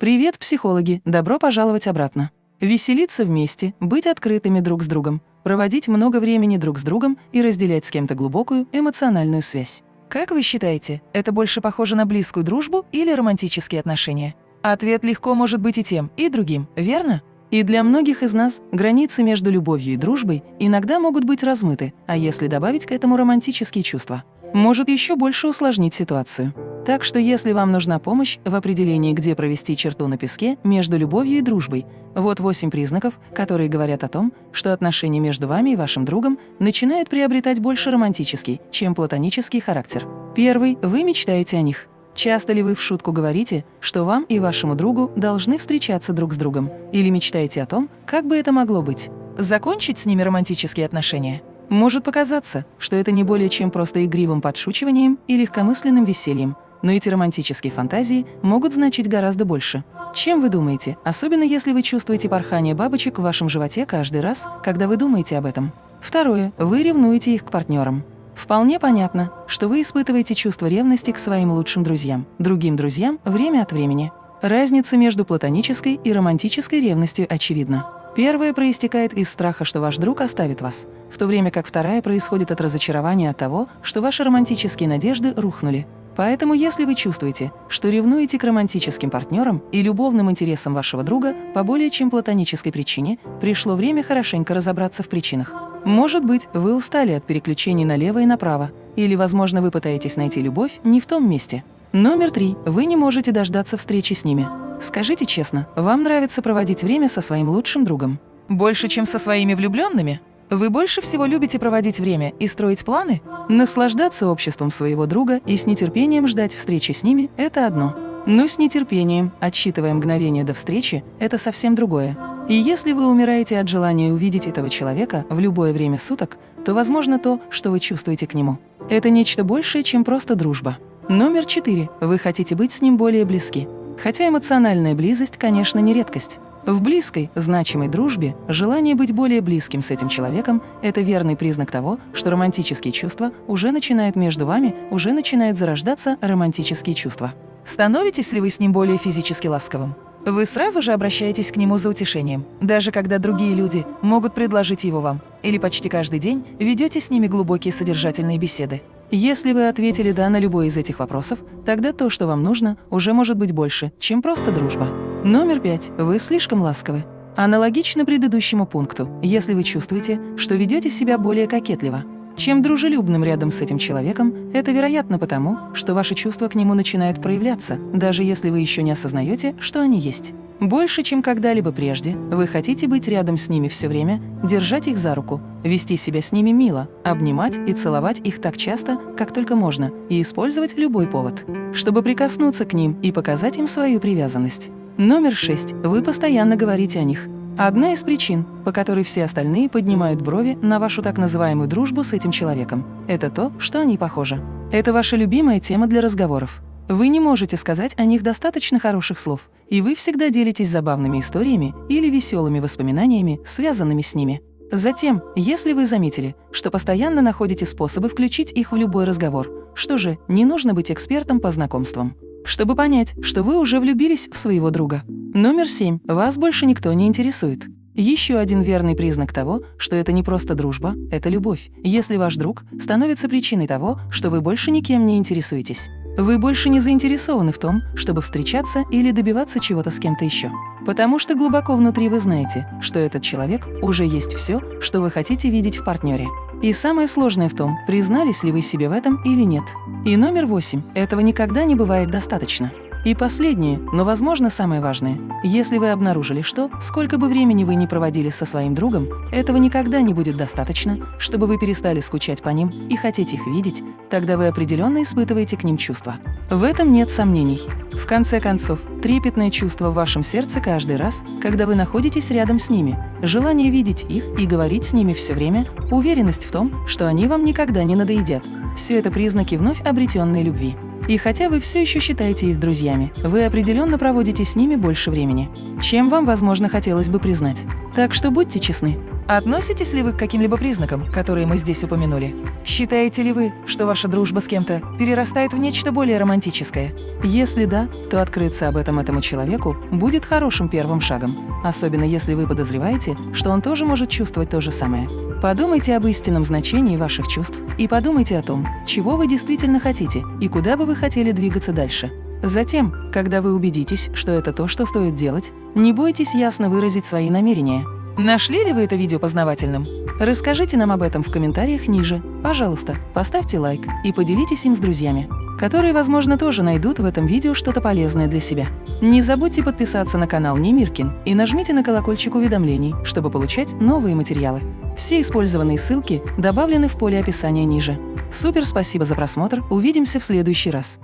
Привет, психологи! Добро пожаловать обратно. Веселиться вместе, быть открытыми друг с другом, проводить много времени друг с другом и разделять с кем-то глубокую эмоциональную связь. Как вы считаете, это больше похоже на близкую дружбу или романтические отношения? Ответ легко может быть и тем, и другим, верно? И для многих из нас границы между любовью и дружбой иногда могут быть размыты, а если добавить к этому романтические чувства, может еще больше усложнить ситуацию. Так что если вам нужна помощь в определении, где провести черту на песке между любовью и дружбой, вот восемь признаков, которые говорят о том, что отношения между вами и вашим другом начинают приобретать больше романтический, чем платонический характер. Первый – вы мечтаете о них. Часто ли вы в шутку говорите, что вам и вашему другу должны встречаться друг с другом? Или мечтаете о том, как бы это могло быть? Закончить с ними романтические отношения? Может показаться, что это не более чем просто игривым подшучиванием и легкомысленным весельем, но эти романтические фантазии могут значить гораздо больше. Чем вы думаете, особенно если вы чувствуете порхание бабочек в вашем животе каждый раз, когда вы думаете об этом? Второе. Вы ревнуете их к партнерам. Вполне понятно, что вы испытываете чувство ревности к своим лучшим друзьям, другим друзьям время от времени. Разница между платонической и романтической ревностью очевидна. Первая проистекает из страха, что ваш друг оставит вас, в то время как вторая происходит от разочарования от того, что ваши романтические надежды рухнули. Поэтому если вы чувствуете, что ревнуете к романтическим партнерам и любовным интересам вашего друга по более чем платонической причине, пришло время хорошенько разобраться в причинах. Может быть, вы устали от переключений налево и направо, или, возможно, вы пытаетесь найти любовь не в том месте. Номер три. Вы не можете дождаться встречи с ними. Скажите честно, вам нравится проводить время со своим лучшим другом? Больше, чем со своими влюбленными? Вы больше всего любите проводить время и строить планы? Наслаждаться обществом своего друга и с нетерпением ждать встречи с ними – это одно. Но с нетерпением, отсчитывая мгновение до встречи, это совсем другое. И если вы умираете от желания увидеть этого человека в любое время суток, то возможно то, что вы чувствуете к нему. Это нечто большее, чем просто дружба. Номер четыре. Вы хотите быть с ним более близки. Хотя эмоциональная близость, конечно, не редкость. В близкой, значимой дружбе желание быть более близким с этим человеком – это верный признак того, что романтические чувства уже начинают между вами, уже начинают зарождаться романтические чувства. Становитесь ли вы с ним более физически ласковым? Вы сразу же обращаетесь к нему за утешением, даже когда другие люди могут предложить его вам, или почти каждый день ведете с ними глубокие содержательные беседы. Если вы ответили «да» на любой из этих вопросов, тогда то, что вам нужно, уже может быть больше, чем просто дружба. Номер пять. Вы слишком ласковы. Аналогично предыдущему пункту, если вы чувствуете, что ведете себя более кокетливо. Чем дружелюбным рядом с этим человеком, это вероятно потому, что ваши чувства к нему начинают проявляться, даже если вы еще не осознаете, что они есть. Больше, чем когда-либо прежде, вы хотите быть рядом с ними все время, держать их за руку, вести себя с ними мило, обнимать и целовать их так часто, как только можно, и использовать любой повод, чтобы прикоснуться к ним и показать им свою привязанность. Номер шесть. Вы постоянно говорите о них. Одна из причин, по которой все остальные поднимают брови на вашу так называемую дружбу с этим человеком, это то, что они похожи. Это ваша любимая тема для разговоров. Вы не можете сказать о них достаточно хороших слов, и вы всегда делитесь забавными историями или веселыми воспоминаниями, связанными с ними. Затем, если вы заметили, что постоянно находите способы включить их в любой разговор, что же, не нужно быть экспертом по знакомствам чтобы понять, что вы уже влюбились в своего друга. Номер семь. Вас больше никто не интересует. Еще один верный признак того, что это не просто дружба, это любовь, если ваш друг становится причиной того, что вы больше никем не интересуетесь. Вы больше не заинтересованы в том, чтобы встречаться или добиваться чего-то с кем-то еще. Потому что глубоко внутри вы знаете, что этот человек уже есть все, что вы хотите видеть в партнере. И самое сложное в том, признались ли вы себе в этом или нет. И номер восемь. Этого никогда не бывает достаточно. И последнее, но, возможно, самое важное. Если вы обнаружили, что, сколько бы времени вы ни проводили со своим другом, этого никогда не будет достаточно, чтобы вы перестали скучать по ним и хотеть их видеть, тогда вы определенно испытываете к ним чувства. В этом нет сомнений. В конце концов, трепетное чувство в вашем сердце каждый раз, когда вы находитесь рядом с ними, желание видеть их и говорить с ними все время, уверенность в том, что они вам никогда не надоедят – все это признаки вновь обретенной любви. И хотя вы все еще считаете их друзьями, вы определенно проводите с ними больше времени, чем вам, возможно, хотелось бы признать. Так что будьте честны. Относитесь ли вы к каким-либо признакам, которые мы здесь упомянули? Считаете ли вы, что ваша дружба с кем-то перерастает в нечто более романтическое? Если да, то открыться об этом этому человеку будет хорошим первым шагом, особенно если вы подозреваете, что он тоже может чувствовать то же самое. Подумайте об истинном значении ваших чувств и подумайте о том, чего вы действительно хотите и куда бы вы хотели двигаться дальше. Затем, когда вы убедитесь, что это то, что стоит делать, не бойтесь ясно выразить свои намерения. Нашли ли вы это видео познавательным? Расскажите нам об этом в комментариях ниже. Пожалуйста, поставьте лайк и поделитесь им с друзьями, которые, возможно, тоже найдут в этом видео что-то полезное для себя. Не забудьте подписаться на канал Немиркин и нажмите на колокольчик уведомлений, чтобы получать новые материалы. Все использованные ссылки добавлены в поле описания ниже. Супер спасибо за просмотр, увидимся в следующий раз.